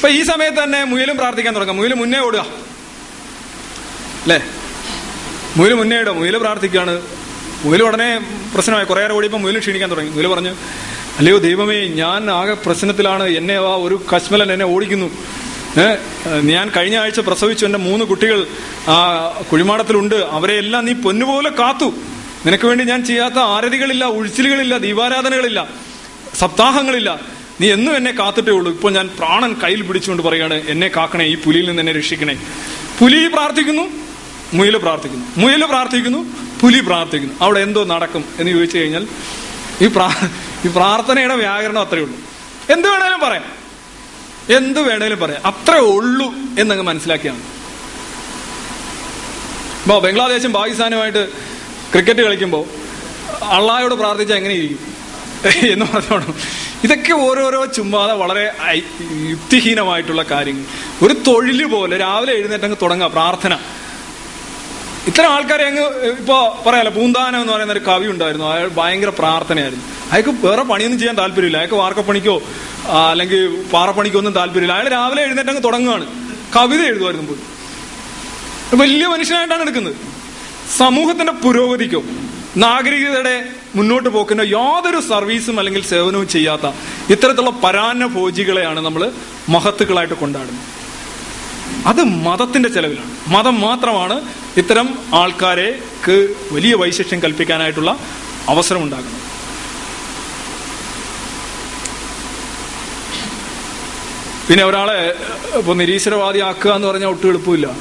അപ്പൊ ഈ സമയത്ത് തന്നെ മുയലും പ്രാർത്ഥിക്കാൻ തുടങ്ങാം. മുയൽ മുന്നേ ഓടുക. അല്ലേ? മുയൽ മുന്നേ ഇടുക. മുയൽ പ്രാർത്ഥിക്കുകയാണ്. മുയൽ ഉടനെ പ്രശ്നമായി. കുറേ നേരം ഓടിയപ്പോൾ മുയൽ ക്ഷീണിക്കാൻ തുടങ്ങി. മുയൽ പറഞ്ഞു അല്ലയോ ദൈവമേ ഞാൻ ആകെ പ്രശ്നത്തിലാണ്. എന്നെ ആ ഒരു കശ്മലൻ എന്നെ ഓടിക്കുന്നു. ഞാൻ കഴിഞ്ഞ ആഴ്ച പ്രസവിച്ചു. എന്റെ മൂന്ന് കുട്ടികൾ ആ കുഴിമാടത്തിലുണ്ട്. അവരെ എല്ലാം നീ പൊന്നുപോലെ കാത്തു. നിനക്ക് വേണ്ടി ഞാൻ ചെയ്യാത്ത ആരതികളില്ല ഉഴിച്ചിലുകളില്ല ദീപാരാധനകളില്ല സപ്താഹങ്ങളില്ല. നീ എന്നും എന്നെ കാത്തിട്ടേ ഉള്ളൂ. ഇപ്പോൾ ഞാൻ പ്രാണൻ കയ്യിൽ പിടിച്ചുകൊണ്ട് പറയാണ് എന്നെ കാക്കണേ ഈ പുലിയിൽ നിന്ന് എന്നെ രക്ഷിക്കണേ. പുലി പ്രാർത്ഥിക്കുന്നു മുയൽ പ്രാർത്ഥിക്കുന്നു. മുയൽ പ്രാർത്ഥിക്കുന്നു പുലി പ്രാർത്ഥിക്കുന്നു. അവിടെ എന്തോ നടക്കും എന്ന് ചോദിച്ചു കഴിഞ്ഞാൽ ഈ പ്രാ ഈ പ്രാർത്ഥനയുടെ വ്യാകരണം അത്രയേ ഉള്ളൂ. എന്ത് വേണേലും പറയാം. എന്ത് വേണേലും പറയാം. അത്രേ ഉള്ളൂ എന്നങ്ങ് മനസ്സിലാക്കിയാണ്. ഇപ്പൊ ബംഗ്ലാദേശും പാകിസ്ഥാനുമായിട്ട് ക്രിക്കറ്റ് കളിക്കുമ്പോൾ അള്ളായോട് പ്രാർത്ഥിച്ചാൽ എങ്ങനെയിരിക്കും എന്ന് പറഞ്ഞോണം ഇതൊക്കെ ഓരോരോ ചുമ്മാതെ വളരെ യുക്തിഹീനമായിട്ടുള്ള കാര്യങ്ങൾ ഒരു തൊഴിൽ പോലെ രാവിലെ എഴുന്നേറ്റ് അങ്ങ് തുടങ്ങുക പ്രാർത്ഥന. ഇത്തരം ആൾക്കാരെ അങ്ങ് ഇപ്പോ പറയാലോ പൂന്താനം എന്ന് പറയുന്ന ഒരു കവി ഉണ്ടായിരുന്നു. അയാൾ ഭയങ്കര പ്രാർത്ഥനയായിരുന്നു. അയാൾക്ക് വേറെ പണിയൊന്നും ചെയ്യാൻ താല്പര്യമില്ല. അയാൾക്ക് വാർക്കപ്പണിക്കോ അല്ലെങ്കിൽ പാറപ്പണിക്കോ ഒന്നും താല്പര്യമില്ല. അയാൾ രാവിലെ എഴുന്നേറ്റ് അങ്ങ് തുടങ്ങുകയാണ്. കവിത എഴുതുമായിരുന്നു പോയി വലിയ മനുഷ്യനായിട്ടാണ് എടുക്കുന്നത്. സമൂഹത്തിന്റെ പുരോഗതിക്കോ നാഗരികതയുടെ മുന്നോട്ട് പോക്കുന്ന യാതൊരു സർവീസും അല്ലെങ്കിൽ സേവനവും ചെയ്യാത്ത ഇത്തരത്തിലുള്ള പരാന്ന ഭോജികളെയാണ് നമ്മൾ മഹത്തുക്കളായിട്ട് കൊണ്ടാടുന്നത്. അത് മതത്തിന്റെ ചെലവിലാണ്. മതം മാത്രമാണ് ഇത്തരം ആൾക്കാരെക്ക് വലിയ വൈശിഷ്ട്യം കൽപ്പിക്കാനായിട്ടുള്ള അവസരം ഉണ്ടാകുന്നത് പിന്നെ ഒരാളെ ഇപ്പൊ നിരീശ്വരവാദിയാക്കുക എന്ന് പറഞ്ഞാൽ ഒട്ടും എളുപ്പമില്ല.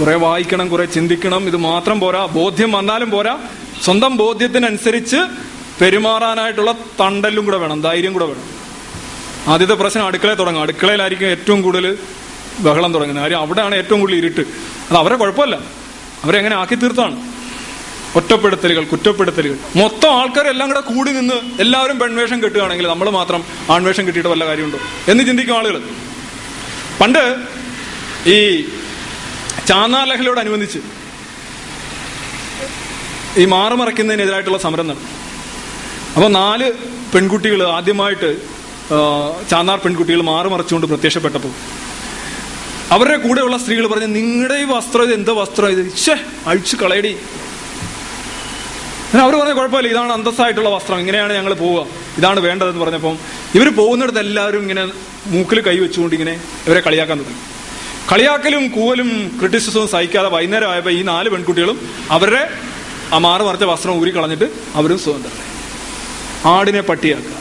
കുറെ വായിക്കണം കുറെ ചിന്തിക്കണം ഇത് മാത്രം പോരാ ബോധ്യം വന്നാലും പോരാ സ്വന്തം ബോധ്യത്തിനനുസരിച്ച് പെരുമാറാനായിട്ടുള്ള തണ്ടലും കൂടെ വേണം ധൈര്യം കൂടെ വേണം. ആദ്യത്തെ പ്രശ്നം അടുക്കളയിൽ തുടങ്ങും. അടുക്കളയിലായിരിക്കും ഏറ്റവും കൂടുതൽ ബഹളം തുടങ്ങുന്നത്. കാര്യം അവിടെയാണ് ഏറ്റവും കൂടുതൽ ഇരുട്ട്. അത് അവരെ കുഴപ്പമില്ല. അവരെങ്ങനെ ആക്കി തീർത്താണ് ഒറ്റപ്പെടുത്തലുകൾ കുറ്റപ്പെടുത്തലുകൾ. മൊത്തം ആൾക്കാരെല്ലാം കൂടെ കൂടി നിന്ന് എല്ലാവരും പെൺവേഷം കെട്ടുകയാണെങ്കിൽ നമ്മൾ മാത്രം ആൺവേഷം കിട്ടിയിട്ട് വല്ല കാര്യമുണ്ടോ എന്ന് ചിന്തിക്കും ആളുകൾ. പണ്ട് ഈ ചാന്നാർ ലഹളയോടനുബന്ധിച്ച് ഈ മാറുമറയ്ക്കുന്നതിനെതിരായിട്ടുള്ള സമരം നടന്നു അപ്പോൾ നാല് പെൺകുട്ടികൾ ആദ്യമായിട്ട് ചാന്നാർ പെൺകുട്ടികൾ മാറുമറച്ചുകൊണ്ട് പ്രത്യക്ഷപ്പെട്ടപ്പോൾ അവരുടെ കൂടെയുള്ള സ്ത്രീകൾ പറഞ്ഞു നിങ്ങളുടെ ഈ വസ്ത്രം ഇത് എന്താ വസ്ത്രം ഇത്? ഷേ അഴിച്ചു കളയടി. അവർ പറഞ്ഞ കുഴപ്പമില്ല ഇതാണ് അന്തസ്സായിട്ടുള്ള വസ്ത്രം ഇങ്ങനെയാണ് ഞങ്ങൾ പോവുക ഇതാണ് വേണ്ടതെന്ന് പറഞ്ഞപ്പം ഇവർ പോകുന്നിടത്ത് എല്ലാവരും ഇങ്ങനെ മൂക്കിൽ കൈവച്ചുകൊണ്ട് ഇങ്ങനെ ഇവരെ കളിയാക്കാൻ തുടങ്ങി. കളിയാക്കലും കൂവലും ക്രിറ്റിസിസവും സഹിക്കാതെ വൈകുന്നേരം ആയപ്പോൾ ഈ നാല് പെൺകുട്ടികളും അവരുടെ ആ മാറി മറിച്ച വസ്ത്രം ഊരി കളഞ്ഞിട്ട് അവരും സ്വതന്ത്രരായി ആടിനെ പട്ടിയാക്കുക.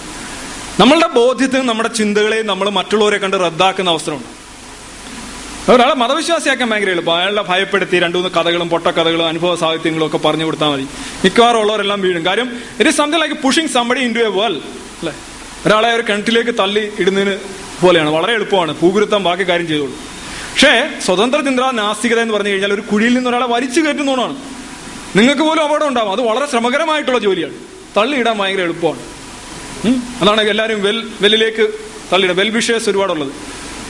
നമ്മളുടെ ബോധ്യത്തിന് നമ്മുടെ ചിന്തകളെയും നമ്മൾ മറ്റുള്ളവരെ കണ്ട് റദ്ദാക്കുന്ന അവസരമുണ്ട് ഒരാളെ മതവിശ്വാസിയാക്കാൻ ഭയങ്കര എളുപ്പം. അയാളെ ഭയപ്പെടുത്തി രണ്ടു മൂന്ന് കഥകളും പൊട്ടക്കഥകളും അനുഭവ സാഹിത്യങ്ങളും ഒക്കെ പറഞ്ഞു കൊടുത്താൽ മതി. മിക്കവാറും ഉള്ളവരെല്ലാം വീഴും. കാര്യം it is something like pushing somebody in to a well അല്ലെ? ഒരാളെ ഒരു കിണറ്റിലേക്ക് തള്ളി ഇടുന്നതിന് പോലെയാണ്. വളരെ എളുപ്പമാണ്. പൂകുരുത്തം ബാക്കി കാര്യം ചെയ്തോളൂ. പക്ഷേ സ്വതന്ത്ര ചിന്ത നാസ്തികത എന്ന് പറഞ്ഞു കഴിഞ്ഞാൽ ഒരു കുഴിയിൽ നിന്ന് ഒരാളെ വലിച്ചു കയറ്റുന്നതാണ് നിങ്ങൾക്ക് പോലും അപകടം ഉണ്ടാവും. അത് വളരെ ശ്രമകരമായിട്ടുള്ള ജോലിയാണ്. തള്ളിയിടാൻ ഭയങ്കര എളുപ്പമാണ്. അതാണ് എല്ലാവരും വെൽ വെല്ലിലേക്ക് തള്ളിയിടുക. വെൽ വിഷേഴ്സ് ഒരുപാടുള്ളത്.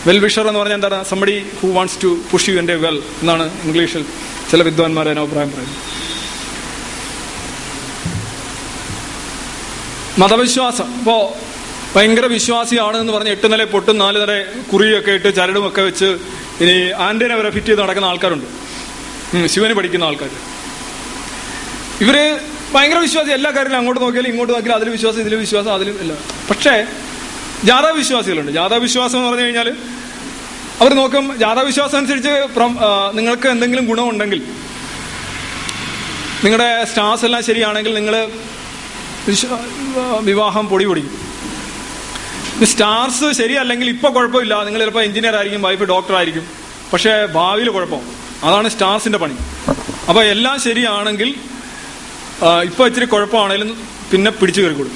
വെൽ വിഷർ എന്ന് പറഞ്ഞാൽ എന്താണ്? Somebody who wants to push you എന്റെ വെൽ എന്നാണ് ഇംഗ്ലീഷിൽ ചില വിദ്വാൻമാരെ അഭിപ്രായം പറയുന്നത്. മതവിശ്വാസം. ഇപ്പോ ഭയങ്കര വിശ്വാസിയാണ് എന്ന് പറഞ്ഞ് എട്ട് നില പൊട്ടും നാല് നില കുറിയൊക്കെ ഇട്ട് ചരടുമൊക്കെ വെച്ച് ഇനി ആന്റീന വരെ ഫിറ്റ് ചെയ്ത് നടക്കുന്ന ആൾക്കാരുണ്ട്. ശിവന് പഠിക്കുന്ന ആൾക്കാർ ഇവർ ഭയങ്കര വിശ്വാസി. എല്ലാ കാര്യങ്ങളും അങ്ങോട്ട് നോക്കിയാലും ഇങ്ങോട്ട് നോക്കിയാലും അതിൽ വിശ്വാസം ഇതിൽ വിശ്വാസം അതിലും ഇല്ല പക്ഷേ ജാഥാ വിശ്വാസികളുണ്ട്. ജാഥാ വിശ്വാസം എന്ന് പറഞ്ഞു കഴിഞ്ഞാൽ അവർ നോക്കും ജാഥാ വിശ്വാസം അനുസരിച്ച് നിങ്ങൾക്ക് എന്തെങ്കിലും ഗുണമുണ്ടെങ്കിൽ നിങ്ങളുടെ സ്റ്റാർസ് എല്ലാം ശരിയാണെങ്കിൽ നിങ്ങൾ വിവാഹം പൊടി പൊടിക്കും. സ്റ്റാർസ് ശരിയല്ലെങ്കിൽ ഇപ്പൊ കുഴപ്പമില്ല. നിങ്ങൾ ചിലപ്പോൾ എഞ്ചിനീയർ ആയിരിക്കും വൈഫ് ഡോക്ടർ ആയിരിക്കും. പക്ഷേ ഭാവിയിൽ കുഴപ്പം. അതാണ് സ്റ്റാർസിന്റെ പണി. അപ്പൊ എല്ലാം ശരിയാണെങ്കിൽ ഇപ്പൊ ഇച്ചിരി കുഴപ്പമാണെങ്കിലും പിന്നെ പിടിച്ചു കയറിക്കൊള്ളും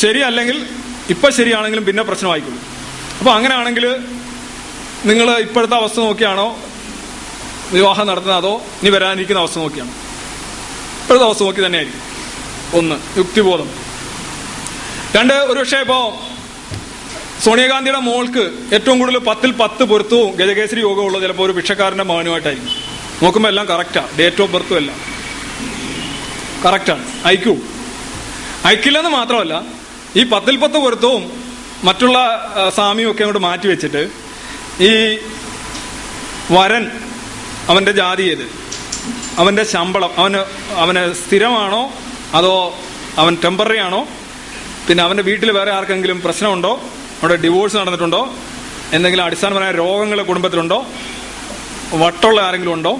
ശരിയല്ലെങ്കിൽ ഇപ്പൊ ശരിയാണെങ്കിലും പിന്നെ പ്രശ്നമായിക്കൊള്ളും. അപ്പൊ അങ്ങനെയാണെങ്കിൽ നിങ്ങൾ ഇപ്പോഴത്തെ അവസ്ഥ നോക്കിയാണോ? വിവാഹം നടത്തുന്നത് അതോ ഇനി വരാനിരിക്കുന്ന അവസ്ഥ നോക്കിയാണോ? ഇപ്പോഴത്തെ അവസ്ഥ നോക്കി തന്നെയായിരിക്കും. ഒന്ന് യുക്തിബോധം. രണ്ട് ഒരുപക്ഷെ ഇപ്പോ സോണിയാഗാന്ധിയുടെ മോൾക്ക് ഏറ്റവും കൂടുതൽ പത്തിൽ പത്ത് പൊരുത്തവും ഗജകേസരി യോഗമുള്ള ചിലപ്പോൾ ഒരു ഭിക്ഷക്കാരന്റെ മകനുമായിട്ടായിരിക്കും. നോക്കുമ്പോൾ എല്ലാം കറക്റ്റാ ഡേറ്റ് ഓഫ് ബർത്തും എല്ലാം. കറക്റ്റാണ്. ഐക്യവും അയക്കില്ലെന്ന് മാത്രമല്ല ഈ പത്തിൽ പത്ത് പൊരുത്തവും മറ്റുള്ള സ്വാമിയും ഒക്കെ അങ്ങോട്ട് മാറ്റി വെച്ചിട്ട് ഈ വരൻ അവന്റെ ജാതി ഏത്? അവന്റെ ശമ്പളം അവന് അവന് സ്ഥിരമാണോ അതോ അവൻ ടെമ്പററി ആണോ? പിന്നെ അവന്റെ വീട്ടിൽ വേറെ ആർക്കെങ്കിലും പ്രശ്നമുണ്ടോ? അവിടെ ഡിവോഴ്സ് നടന്നിട്ടുണ്ടോ? എന്തെങ്കിലും അടിസ്ഥാനപരമായ രോഗങ്ങൾ കുടുംബത്തിലുണ്ടോ? വട്ടുള്ള ആരെങ്കിലും ഉണ്ടോ?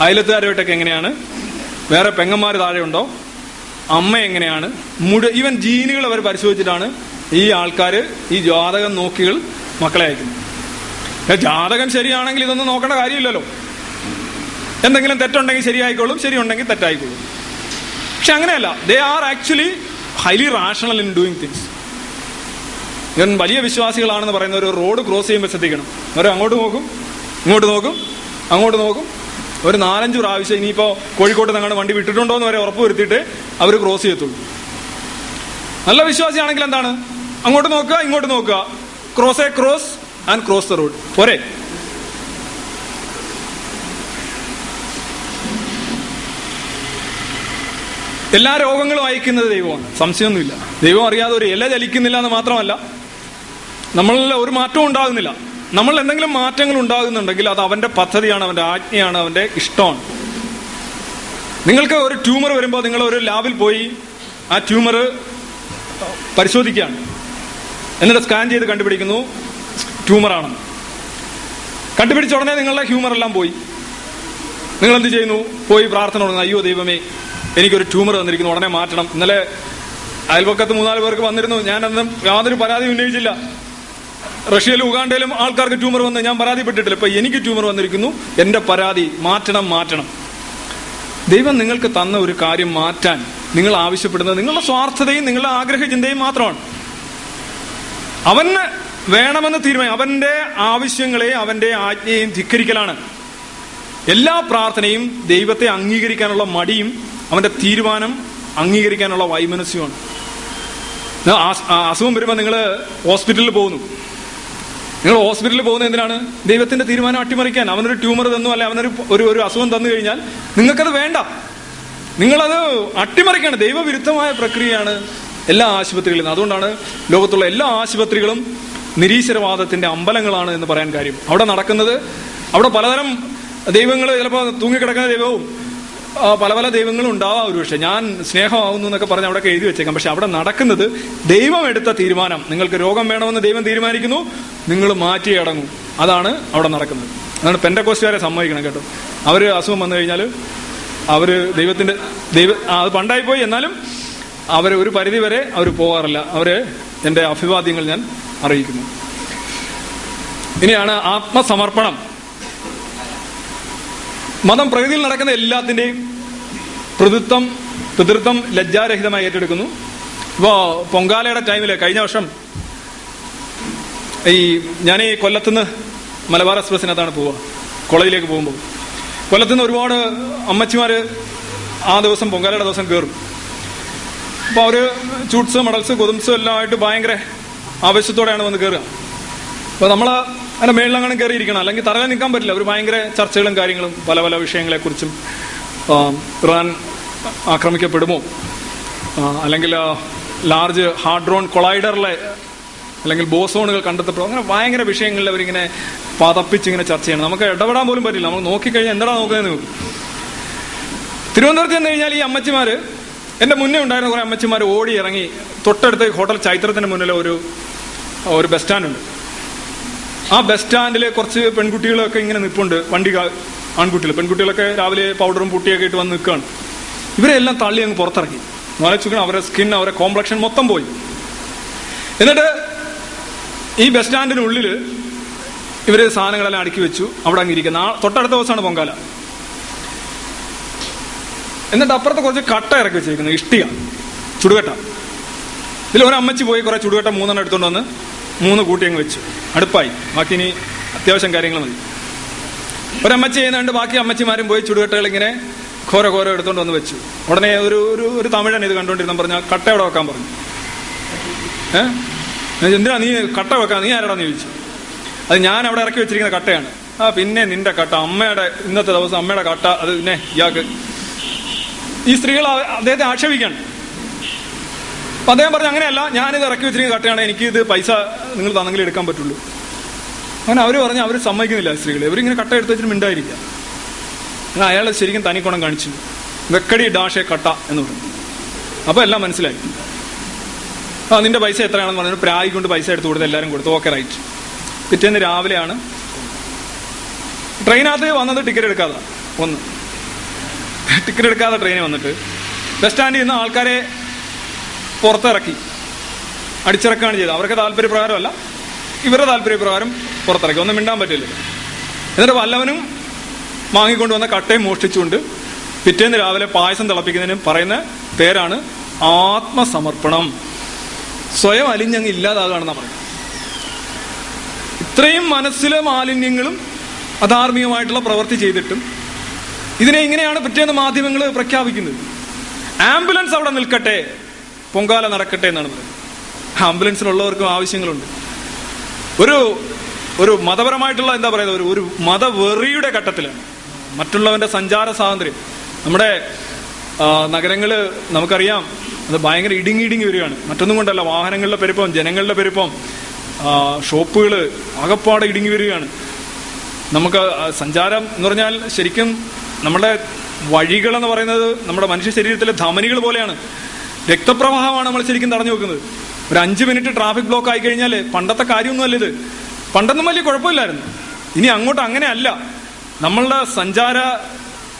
അയലത്തുകാരുമായിട്ടൊക്കെ എങ്ങനെയാണ്? വേറെ പെങ്ങന്മാർ താഴെയുണ്ടോ അമ്മ എങ്ങനെയാണ്? മുഴുവൻ ഈവൻ ജീനുകൾ അവർ പരിശോധിച്ചിട്ടാണ് ഈ ആൾക്കാർ ഈ ജാതകം നോക്കികൾ മക്കളെ അയക്കുന്നത്. ജാതകം ശരിയാണെങ്കിൽ ഇതൊന്നും നോക്കേണ്ട കാര്യമില്ലല്ലോ. എന്തെങ്കിലും തെറ്റുണ്ടെങ്കിൽ ശരിയായിക്കോളും ശരിയുണ്ടെങ്കിൽ തെറ്റായിക്കോളും. പക്ഷെ അങ്ങനെയല്ല. They are actually highly rational in doing things even വലിയ വിശ്വാസികളാണെന്ന് പറയുന്ന ഒരു റോഡ് ക്രോസ് ചെയ്യുമ്പോൾ ശ്രദ്ധിക്കണം. അവർ അങ്ങോട്ട് നോക്കും ഇങ്ങോട്ട് നോക്കും അങ്ങോട്ട് നോക്കും. ഒരു നാലഞ്ച് പ്രാവശ്യം ഇനിയിപ്പോ കോഴിക്കോട്ട് നിങ്ങളുടെ വണ്ടി വിട്ടിട്ടുണ്ടോ എന്ന് വരെ ഉറപ്പ് വരുത്തിയിട്ട് അവർ ക്രോസ് ചെയ്യത്തുള്ളൂ. നല്ല വിശ്വാസിയാണെങ്കിൽ എന്താണ്? അങ്ങോട്ട് നോക്കുക ഇങ്ങോട്ട് നോക്കുക. Cross a cross and cross the road പോരെ? എല്ലാ രോഗങ്ങളും അയക്കുന്നത് ദൈവമാണ്. സംശയമൊന്നുമില്ല. ദൈവം അറിയാതെ ഒരു ഇല ചലിക്കുന്നില്ല എന്ന് മാത്രമല്ല നമ്മളിൽ ഒരു മാറ്റവും ഉണ്ടാകുന്നില്ല. നമ്മൾ എന്തെങ്കിലും മാറ്റങ്ങൾ ഉണ്ടാകുന്നുണ്ടെങ്കിൽ അത് അവന്റെ പദ്ധതിയാണ് അവന്റെ ആജ്ഞയാണ് അവന്റെ ഇഷ്ടമാണ്. നിങ്ങൾക്ക് ഒരു ട്യൂമർ വരുമ്പോൾ നിങ്ങൾ ഒരു ലാബിൽ പോയി ആ ട്യൂമർ പരിശോധിക്കുകയാണ്. എന്നിട്ട് സ്കാൻ ചെയ്ത് കണ്ടുപിടിക്കുന്നു ട്യൂമറാണെന്ന് കണ്ടുപിടിച്ച ഉടനെ നിങ്ങളുടെ ഹ്യൂമർ എല്ലാം പോയി. നിങ്ങൾ എന്ത് ചെയ്യുന്നു? പോയി പ്രാർത്ഥന തുടങ്ങുന്നു. അയ്യോ ദൈവമേ എനിക്കൊരു ട്യൂമർ തന്നിരിക്കുന്നു. ഉടനെ മാറ്റണം. ഇന്നലെ അയൽപക്കത്ത് മൂന്നാൽ പേർക്ക് വന്നിരുന്നു. ഞാൻ അന്ന് യാതൊരു പരാതി ഉന്നയിച്ചില്ല. റഷ്യയിലും ഉഗാണ്ടയിലും ആൾക്കാർക്ക് ട്യൂമർ വന്ന് ഞാൻ പരാതിപ്പെട്ടിട്ടില്ല. ഇപ്പൊ എനിക്ക് ട്യൂമർ വന്നിരിക്കുന്നു. എന്റെ പരാതി മാറ്റണം മാറ്റണം. ദൈവം നിങ്ങൾക്ക് തന്ന ഒരു കാര്യം മാറ്റാൻ നിങ്ങൾ ആവശ്യപ്പെടുന്നത് നിങ്ങളുടെ സ്വാർത്ഥതയും നിങ്ങളുടെ ആഗ്രഹ ചിന്തയും മാത്രമാണ്. അവന് വേണമെന്ന് തീരുമാനം അവന്റെ ആവശ്യങ്ങളെ അവന്റെ ആജ്ഞയും ധിക്കരിക്കലാണ്. എല്ലാ പ്രാർത്ഥനയും ദൈവത്തെ അംഗീകരിക്കാനുള്ള മടിയും അവന്റെ തീരുമാനം അംഗീകരിക്കാനുള്ള വൈമനസ്യമാണ് അസുഖം വരുമ്പോൾ നിങ്ങൾ ഹോസ്പിറ്റലിൽ പോകുന്നു. നിങ്ങൾ ഹോസ്പിറ്റലിൽ പോകുന്നത് എന്തിനാണ്? ദൈവത്തിന്റെ തീരുമാനം അട്ടിമറിക്കാൻ. അവനൊരു ട്യൂമർ തന്നു അല്ലെ അവനൊരു ഒരു ഒരു അസുഖം തന്നു കഴിഞ്ഞാൽ നിങ്ങൾക്കത് വേണ്ട. നിങ്ങളത് അട്ടിമറിക്കാണ്. ദൈവവിരുദ്ധമായ പ്രക്രിയയാണ് എല്ലാ ആശുപത്രികളിലും അതുകൊണ്ടാണ് ലോകത്തുള്ള എല്ലാ ആശുപത്രികളും നിരീശ്വരവാദത്തിന്റെ അമ്പലങ്ങളാണ് എന്ന് പറയാൻ കാര്യം. അവിടെ നടക്കുന്നത് അവിടെ പലതരം ദൈവങ്ങൾ ചിലപ്പോൾ തൂങ്ങിക്കിടക്കുന്ന ദൈവവും പല പല ദൈവങ്ങളും ഉണ്ടാവാം ഒരു പക്ഷേ ഞാൻ സ്നേഹമാവുന്നു എന്നൊക്കെ പറഞ്ഞ് അവിടെ എഴുതി വെച്ചേക്കാം. പക്ഷെ അവിടെ നടക്കുന്നത് ദൈവം എടുത്ത തീരുമാനം. നിങ്ങൾക്ക് രോഗം വേണമെന്ന് ദൈവം തീരുമാനിക്കുന്നു നിങ്ങൾ മാറ്റി അടങ്ങും. അതാണ് അവിടെ നടക്കുന്നത്. അതാണ് പെൻഡക്കോസ്റ്റുകാരെ സമ്മതിക്കണം കേട്ടോ. അവർ അസുഖം വന്നു കഴിഞ്ഞാൽ അവർ ദൈവത്തിന്റെ ദൈവ അത് പണ്ടായി പോയി. എന്നാലും അവർ ഒരു പരിധി വരെ അവർ പോകാറില്ല അവർ എന്റെ അഭിവാദ്യങ്ങൾ ഞാൻ അറിയിക്കുന്നു. ഇനിയാണ് ആത്മസമർപ്പണം. മതം പ്രകൃതിയിൽ നടക്കുന്ന എല്ലാത്തിന്റെയും പ്രതിത്വം പിതൃത്വം ലജ്ജാരഹിതമായി ഏറ്റെടുക്കുന്നു. ഇപ്പോ പൊങ്കാലയുടെ ടൈമിൽ കഴിഞ്ഞ വർഷം ഈ ഞാൻ ഈ കൊല്ലത്തുനിന്ന് മലബാർ എക്സ്പ്രസിനകത്താണ് പോവുക. കോളേജിലേക്ക് പോകുമ്പോൾ. കൊല്ലത്തുനിന്ന് ഒരുപാട് അമ്മച്ചിമാര് ആ ദിവസം പൊങ്കാലയുടെ ദിവസം കയറും അപ്പോൾ അവർ ചൂട്ട്സ് മെഡൽസ് കൊതുംസും എല്ലാം ആയിട്ട് ഭയങ്കര ആവേശത്തോടെയാണ് വന്ന് കയറുക അപ്പോൾ നമ്മൾ അതിന്റെ മേളിലങ്ങനെ കയറിയിരിക്കണം. അല്ലെങ്കിൽ തറയിൽ നിൽക്കാൻ പറ്റില്ല. അവർ ഭയങ്കര ചർച്ചകളും കാര്യങ്ങളും പല പല വിഷയങ്ങളെ കുറിച്ചും ഇറാൻ ആക്രമിക്കപ്പെടുമോ? അല്ലെങ്കിൽ ലാർജ് ഹാർഡ്രോൺ കൊളൈഡറിലെ അല്ലെങ്കിൽ ബോസോണുകൾ കണ്ടെത്തപ്പെടും അങ്ങനെ ഭയങ്കര വിഷയങ്ങളിൽ അവരിങ്ങനെ പതപ്പിച്ചിങ്ങനെ ചർച്ച ചെയ്യണം. നമുക്ക് ഇടപെടാൻ പോലും പറ്റില്ല. നമ്മൾ നോക്കിക്കഴിഞ്ഞാൽ എന്താ നോക്കുന്നത് നോക്കും. തിരുവനന്തപുരത്ത് ചെന്ന് കഴിഞ്ഞാൽ ഈ അമ്മച്ചിമാര് എന്റെ മുന്നേ ഉണ്ടായിരുന്ന കുറെ അമ്മച്ചിമാർ ഓടി ഇറങ്ങി തൊട്ടടുത്ത് ഹോട്ടൽ ചൈത്രത്തിന്റെ മുന്നിൽ ഒരു ഒരു ബസ് സ്റ്റാൻഡ് ഉണ്ട് ആ ബസ് സ്റ്റാൻഡിലെ കുറച്ച് പെൺകുട്ടികളൊക്കെ ഇങ്ങനെ നിൽപ്പുണ്ട് വണ്ടി ആൺകുട്ടികൾ പെൺകുട്ടികളൊക്കെ രാവിലെ പൗഡറും പുട്ടിയൊക്കെ ഇട്ട് വന്ന് നിൽക്കുകയാണ് ഇവരെല്ലാം തള്ളി അങ്ങ് പുറത്തിറക്കി. നോലച്ചുക്കണം അവരുടെ സ്കിൻ അവരുടെ കോംപ്ലക്ഷൻ മൊത്തം പോയി. എന്നിട്ട് ഈ ബസ് സ്റ്റാൻഡിനുള്ളിൽ ഇവർ സാധനങ്ങളെല്ലാം അടുക്കി വെച്ചു. അവിടെ അങ്ങ് ഇരിക്കുന്ന. തൊട്ടടുത്ത ദിവസമാണ് പൊങ്കാല. എന്നിട്ട് അപ്പുറത്ത് കുറച്ച് കട്ട ഇറക്കി വെച്ചിരിക്കുന്നു. ഇഷ്ടിക. ചുടുകട്ട. ഇതിൽ ഒരമ്മച്ചി പോയി കുറെ ചുടുകട്ട മൂന്നെണ്ണം എടുത്തുകൊണ്ട് വന്ന് മൂന്ന് കൂട്ടി അങ്ങ് വെച്ചു. അടുപ്പായി. ബാക്കി ഇനി അത്യാവശ്യം കാര്യങ്ങൾ മതി. ഒരമ്മച്ചി ചെയ്യുന്നുണ്ട്. ബാക്കി അമ്മച്ചിമാരും പോയി ചുടുകട്ടകൾ ഇങ്ങനെ ഘോര ഘോര എടുത്തുകൊണ്ട് വന്ന് വെച്ചു. ഉടനെ ഒരു ഒരു ഒരു തമിഴൻ ഇത് കണ്ടുകൊണ്ടിരുന്ന പറഞ്ഞ കട്ട അവിടെ വെക്കാൻ പറഞ്ഞു? ഏഹ് എന്തിനാ നീ കട്ട വെക്കാൻ? നീ ആരാടാന്ന് ചോദിച്ചു. അത് ഞാൻ അവിടെ ഇറക്കി വെച്ചിരിക്കുന്ന കട്ടയാണ്. ആ പിന്നെ നിന്റെ കട്ട. അമ്മയുടെ ഇന്നത്തെ ദിവസം അമ്മയുടെ കട്ട. അത് പിന്നെ ഇയാൾക്ക് ഈ സ്ത്രീകൾ അദ്ദേഹത്തെ ആക്ഷേപിക്കാണ്. അപ്പൊ അദ്ദേഹം പറഞ്ഞു അങ്ങനെയല്ല. ഞാനിത് ഇറക്കി വെച്ചിരിക്കുന്ന കട്ടയാണ്. എനിക്ക് ഇത് പൈസ നിങ്ങൾ തന്നെങ്കിൽ എടുക്കാൻ പറ്റുള്ളൂ. അങ്ങനെ അവർ പറഞ്ഞു അവർ സമ്മതിക്കുന്നില്ല സ്ത്രീകൾ ഇവരിങ്ങനെ കട്ട എടുത്ത് വെച്ചിട്ട് മിണ്ടായിരിക്കുക അങ്ങനെ അയാൾ ശരിക്കും തനിക്കുണം കാണിച്ചു. വെക്കടി ഡാഷെ കട്ട എന്ന് പറഞ്ഞു. അപ്പോൾ എല്ലാം മനസ്സിലായി. ആ നിന്റെ പൈസ എത്രയാണെന്ന് പറഞ്ഞു പ്രായി കൊണ്ട് പൈസ എടുത്ത് കൊടുത്ത് എല്ലാവരും കൊടുത്തു. ഓക്കെ റൈറ്റ് പിറ്റേന്ന് രാവിലെയാണ്. ട്രെയിനകത്ത് വന്നത് ടിക്കറ്റ് എടുക്കാതെ. ഒന്ന് ടിക്കറ്റ് എടുക്കാതെ ട്രെയിനിൽ വന്നിട്ട്. ബസ് സ്റ്റാൻഡിൽ നിന്ന് ആൾക്കാരെ പുറത്തിറക്കി. അടിച്ചിറക്കുകയാണ് ചെയ്തത്. അവർക്ക് താല്പര്യപ്രകാരമല്ല ഇവരുടെ താല്പര്യപ്രകാരം പുറത്തിറക്കി. ഒന്നും മിണ്ടാൻ പറ്റില്ല. എന്നിട്ട് വല്ലവനും വാങ്ങിക്കൊണ്ട് വന്ന കട്ടയും മോഷ്ടിച്ചുകൊണ്ട് പിറ്റേന്ന് രാവിലെ പായസം തിളപ്പിക്കുന്നതിന് പറയുന്ന പേരാണ് ആത്മസമർപ്പണം. സ്വയം അലിഞ്ഞങ്ങ് ഇല്ലാതാകാണെന്നാ പറയുന്നത്. ഇത്രയും മനസ്സിലെ മാലിന്യങ്ങളും അധാർമികമായിട്ടുള്ള പ്രവൃത്തി ചെയ്തിട്ടും ഇതിനെ ഇങ്ങനെയാണ് പിറ്റേന്ന് മാധ്യമങ്ങൾ പ്രഖ്യാപിക്കുന്നത്. ആംബുലൻസ് അവിടെ നിൽക്കട്ടെ പൊങ്കാല നടക്കട്ടെ എന്നാണ് പറയുന്നത്. ആംബുലൻസിലുള്ളവർക്കും ആവശ്യങ്ങളുണ്ട്. ഒരു ഒരു മതപരമായിട്ടുള്ള എന്താ പറയുന്നത് ഒരു ഒരു മതവെറിയുടെ ഘട്ടത്തിലാണ്. മറ്റുള്ളവന്റെ സഞ്ചാര സ്വാതന്ത്ര്യം. നമ്മുടെ നഗരങ്ങൾ നമുക്കറിയാം അത് ഭയങ്കര ഇടുങ്ങി ഇടുങ്ങി വരികയാണ്. മറ്റൊന്നും കൊണ്ടല്ല വാഹനങ്ങളുടെ പെരുപ്പം ജനങ്ങളുടെ പെരുപ്പം ഷോപ്പുകൾ ആകപ്പാടെ ഇടുങ്ങി വരികയാണ്. നമുക്ക് സഞ്ചാരം എന്ന് പറഞ്ഞാൽ ശരിക്കും നമ്മുടെ വഴികൾ എന്ന് പറയുന്നത് നമ്മുടെ മനുഷ്യ ശരീരത്തിലെ ധമനികൾ പോലെയാണ്. രക്തപ്രവാഹമാണ് നമ്മൾ ശരിക്കും തടഞ്ഞു വെക്കുന്നത്. ഒരു അഞ്ച് മിനിറ്റ് ട്രാഫിക് ബ്ലോക്ക് ആയി കഴിഞ്ഞാൽ പണ്ടത്തെ കാര്യമൊന്നുമല്ല ഇത്. പണ്ടൊന്നും വലിയ കുഴപ്പമില്ലായിരുന്നു. ഇനി അങ്ങോട്ട് അങ്ങനെയല്ല. നമ്മളുടെ സഞ്ചാര